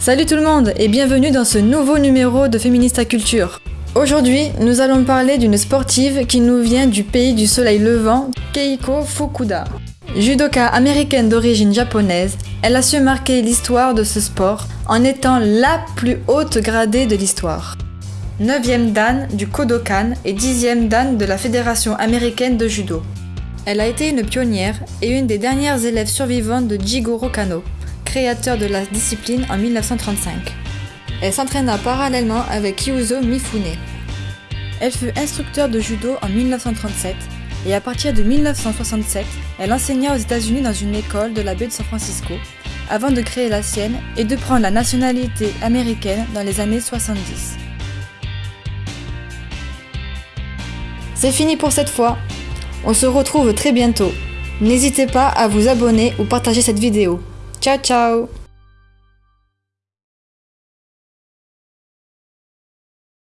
Salut tout le monde et bienvenue dans ce nouveau numéro de Féminista Culture. Aujourd'hui, nous allons parler d'une sportive qui nous vient du pays du soleil levant, Keiko Fukuda. Judoka américaine d'origine japonaise, elle a su marquer l'histoire de ce sport en étant la plus haute gradée de l'histoire. 9e dan du Kodokan et 10e dan de la Fédération américaine de judo. Elle a été une pionnière et une des dernières élèves survivantes de Jigoro Kano, créateur de la discipline en 1935. Elle s'entraîna parallèlement avec Yuzo Mifune. Elle fut instructeur de judo en 1937 et à partir de 1967, elle enseigna aux États-Unis dans une école de la baie de San Francisco avant de créer la sienne et de prendre la nationalité américaine dans les années 70. C'est fini pour cette fois. On se retrouve très bientôt. N'hésitez pas à vous abonner ou partager cette vidéo. Ciao ciao